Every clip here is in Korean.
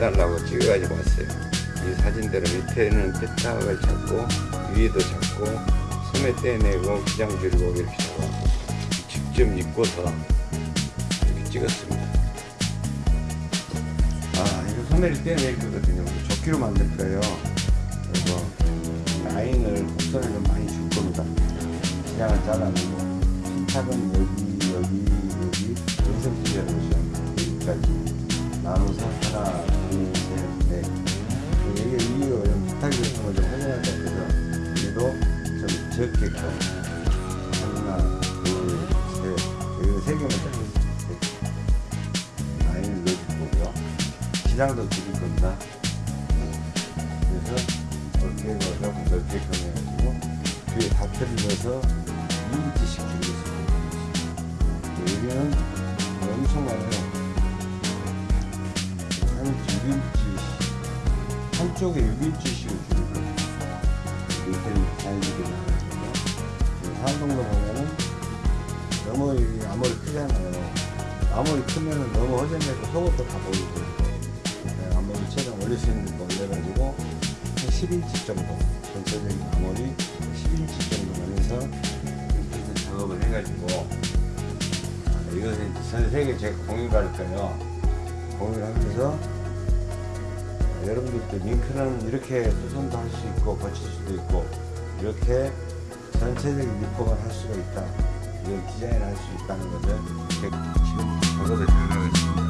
해달라고 찍어가지고 왔어요. 이 사진대로 밑에는 패착을 잡고 위에도 잡고 소매 떼내고 기장 줄이고 이렇게 잡아고 직접 입고서 이렇게 찍었습니다. 아 이거 소매를 떼낼 거거든요. 조끼로 만들 거예요. 그래서 라인을 곡선을 좀 많이 줄 겁니다. 기장을 잘라내고 신탁은 여기 여기 여기 연습지대로 여기까지 나눠서 하나 위로 부탁이 같은 걸좀 활용한다 그래서 얘도 좀 적게끔 하나 둘셋 여기 세 개만 잘랐어요 라인을 넣어줄 거고요. 기장도 줄일 겁니다. 그래서 이렇게 넣어서 넓게끔 해가지고 뒤에 다트를 넣어서 2인치씩 줄이겠습니다. 여기는 엄청 많아요. 한 6인치 한쪽에 6인치 자연스럽게 나가거든요 산동도 보면은 너무 이 앞머리 크잖아요. 앞머리 크면은 너무 허전되고 속옷도 다 보이고 네, 앞머리 최대한 올릴 수 있는 거 올려가지고 한 10인치 정도 전체적인 앞머리 10인치 정도만 해서 이렇게 작업을 해가지고 아, 이것은 전 세계 제가 공유 갈 거예요. 공유를 하면서 아, 여러분들도 링크는 이렇게 수선도 할 수 있고 거칠 수도 있고 이렇게 전체적인 리폼을 할 수가 있다. 이런 디자인을 할 수 있다는 것을 지금 작업을 들어가겠습니다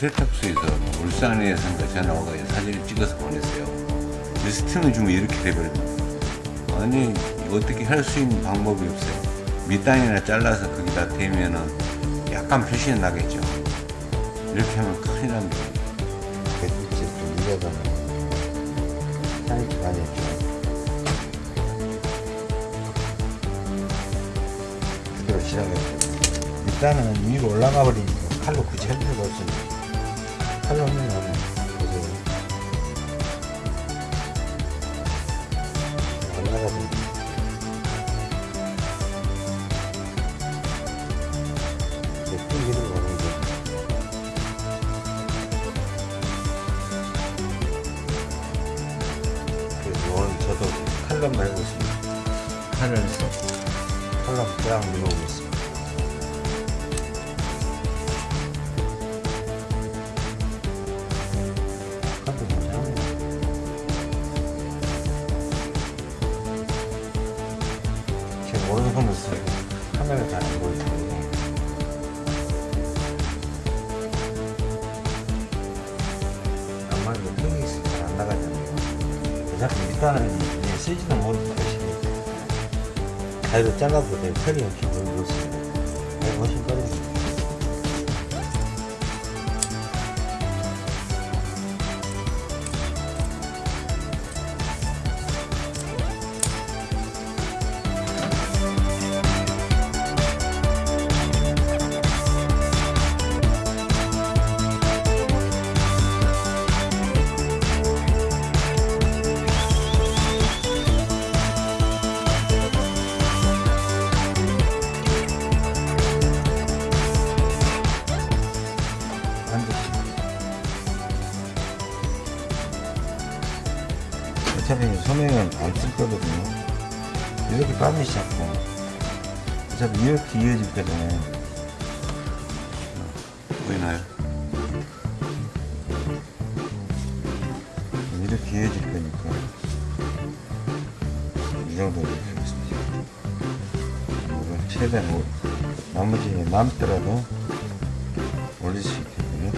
세탁소에서 울산에 산가 전화 와서 사진을 찍어서 보냈어요. 리스트는 주면 이렇게 돼버립니다. 아니 어떻게 할 수 있는 방법이 없어요. 밑단이나 잘라서 거기다 대면은 약간 표시는 나겠죠. 이렇게 하면 큰일 납니다. 배트치 좀 사이즈 많이 했죠. 그대로 실행했죠. 일단은 위로 올라가 버리니까 칼로 굳이 할 필요가 없으니 까 칼로 하면 가위로 잘라도 돼. 털이 없이 어차피 소매는 안쓸 거거든요. 이렇게 빠지시 잡고 어차피 이렇게 이어질 거잖아요. 보이나요? 이렇게 이어질 거니까 이 정도로 하겠습니다. 이걸 최대한 올- 나머지 남더라도 올릴 수 있거든요.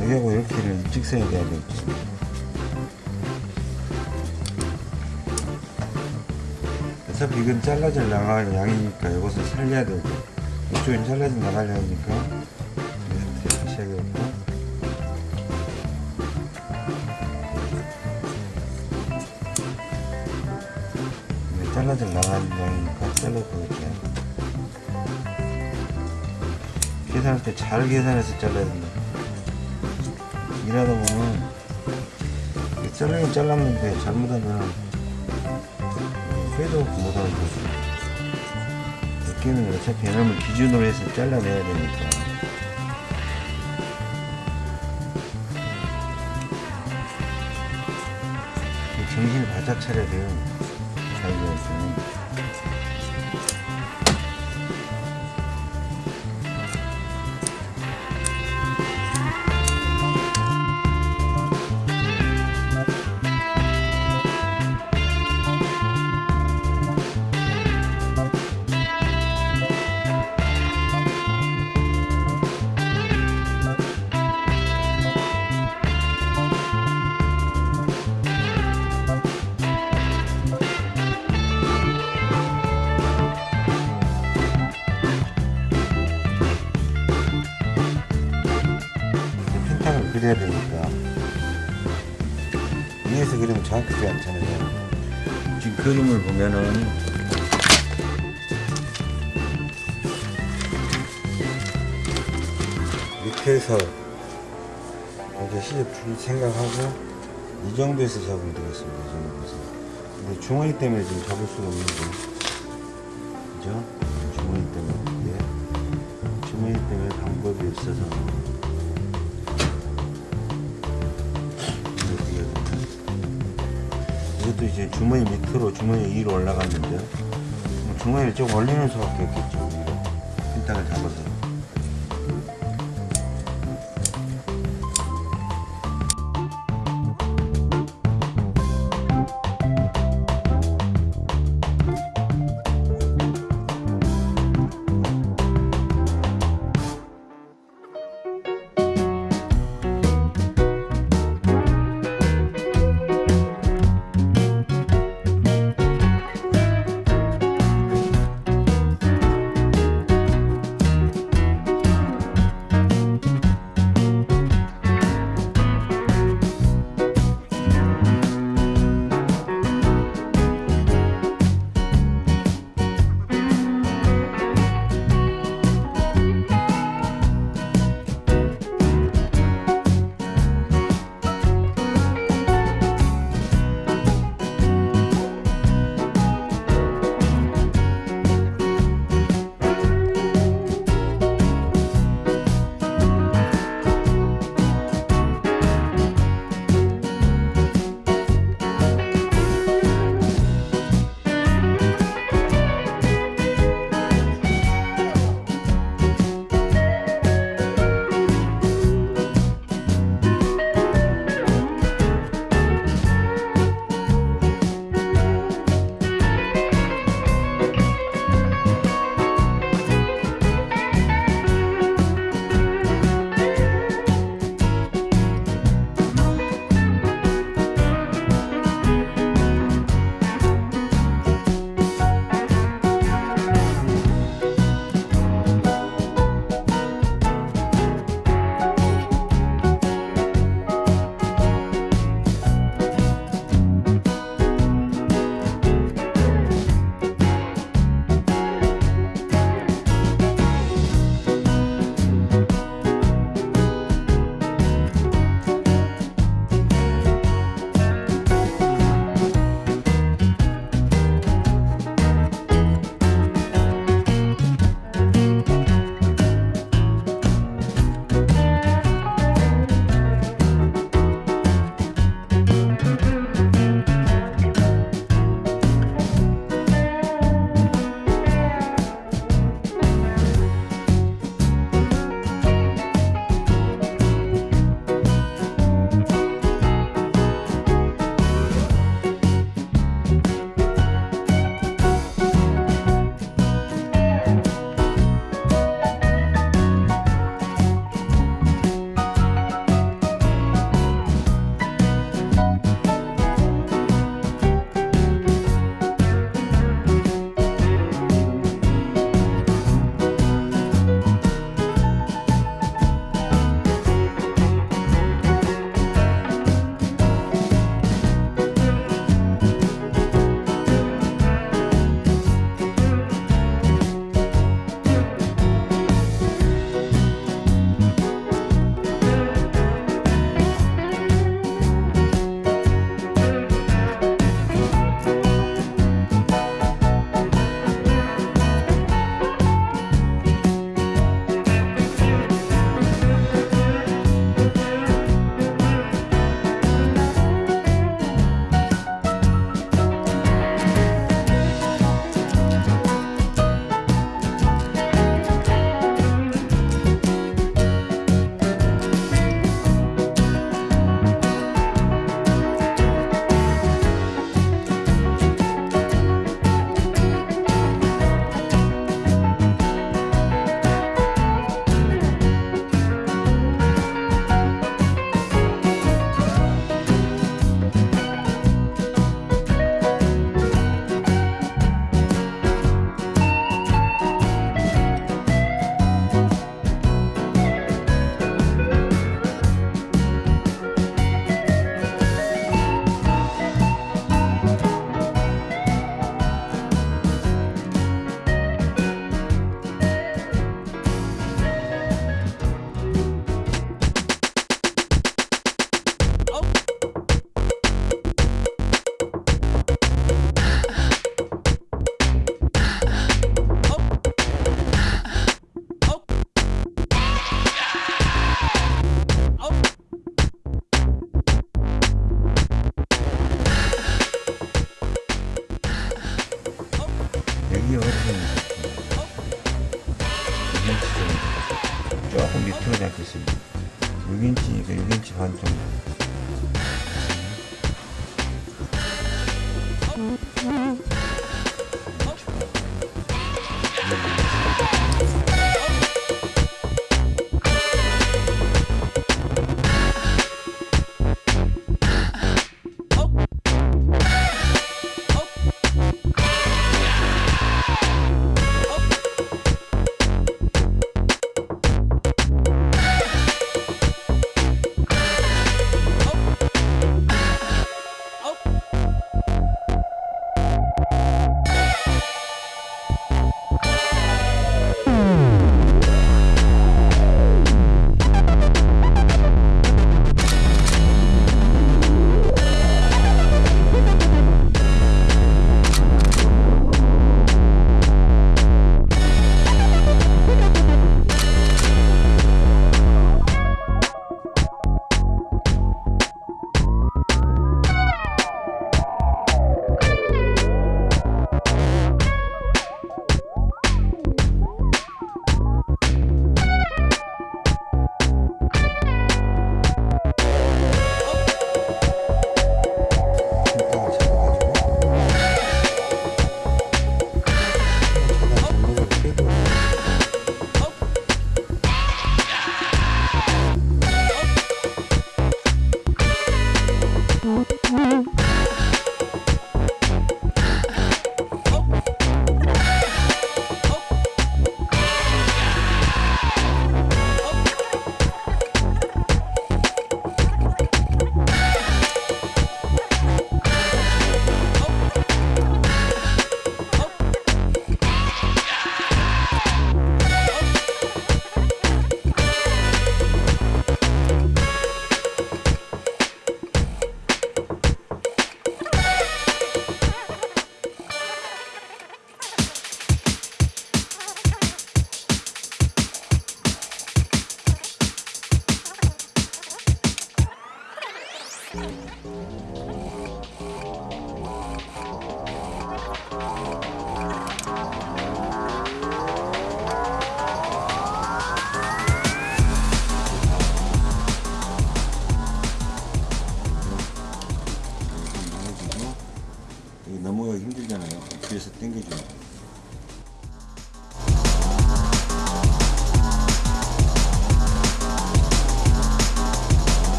여기하고 이렇게는 일직선이 돼야 되겠죠. 어차피 이건 잘라져 나갈 양이니까 이것을 살려야 되고 이쪽은 잘라져 나갈 양이니까 이렇게 다시 하겠고 네, 잘라져 나가는 양이니까 잘라보겠죠. 계산할 때 잘 계산해서 잘라야 된다. 일하다 보면 잘라긴 잘랐는데 잘못하면 회도 못하는 거죠. 여기는 어차피 얘네를 기준으로 해서 잘라내야 되니까. 정신을 바짝 차려야 돼요. 보면은 밑에서 이제 시접 줄 생각하고 이 정도에서 잡으면 되겠습니다 이 정도에서 근데 주머니 때문에 지금 잡을 수가 없는데 그죠? 주머니 때문에 예. 주머니 때문에 방법이 없어서 주머니 밑으로 주머니 위로 올라갔는데 주머니를 좀 올리는 수밖에 없겠죠. 위로 핀탁을 잡아서 6인치, 6인치 반 정도.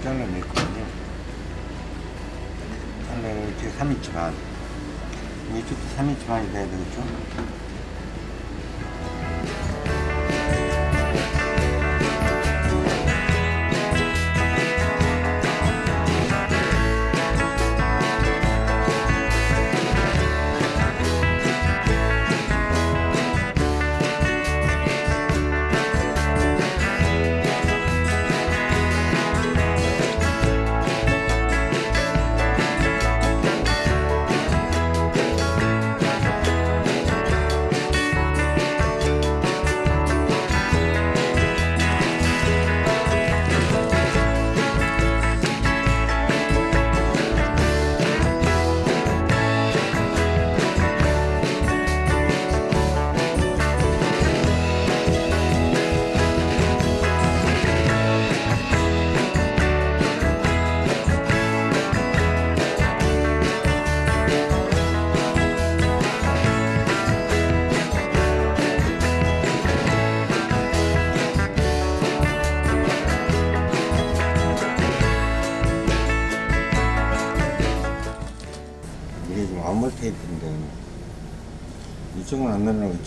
아, 이거 잘라냈거든요. 하려면 이쪽에 3인치 반. 이쪽도 3인치 반이 돼야 되겠죠?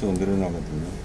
이쪽은 늘어나거든요.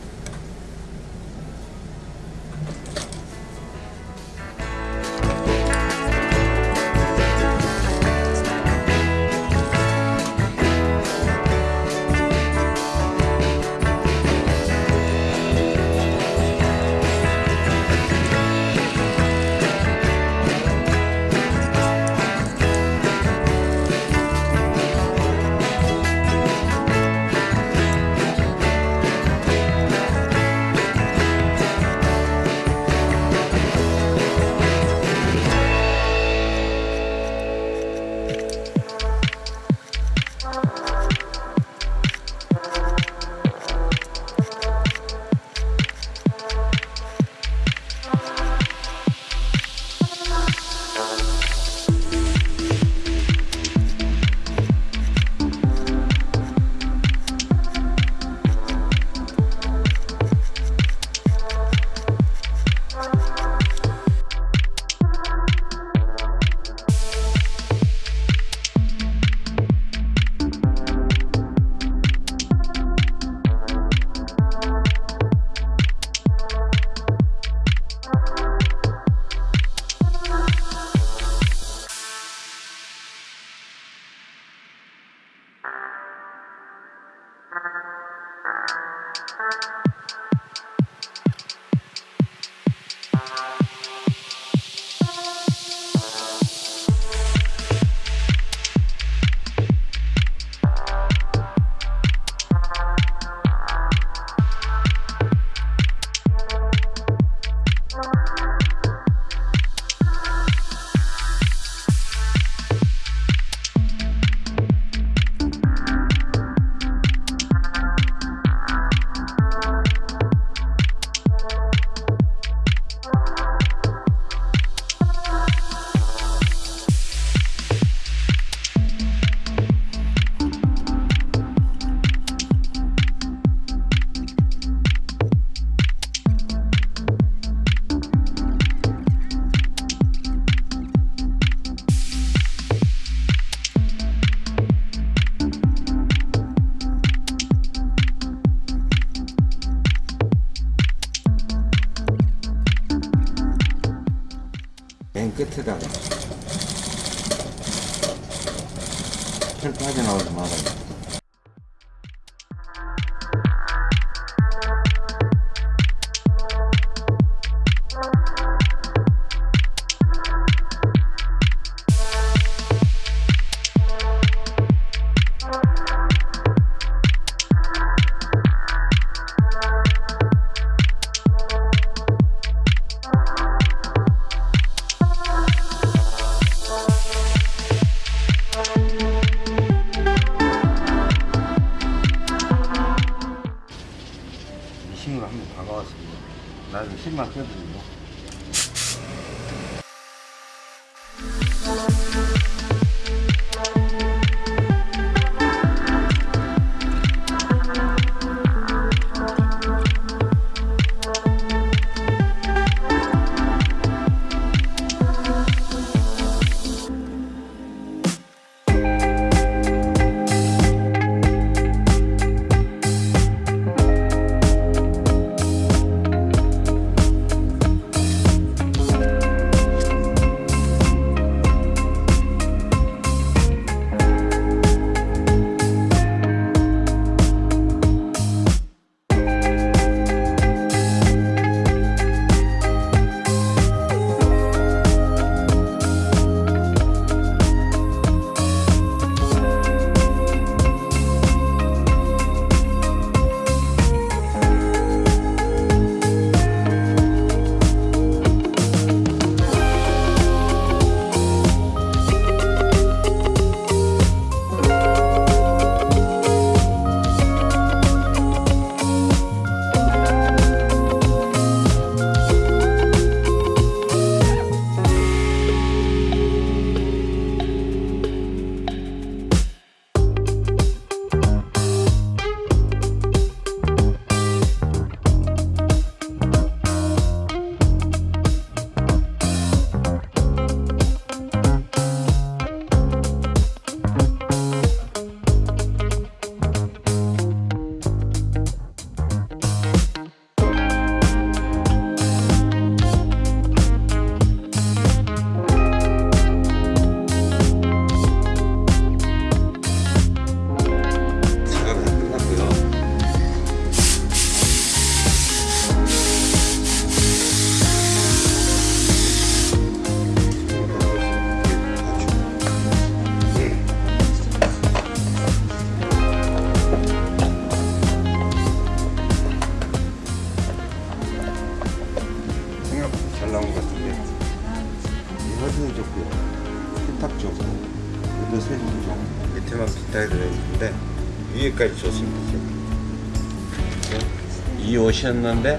이옷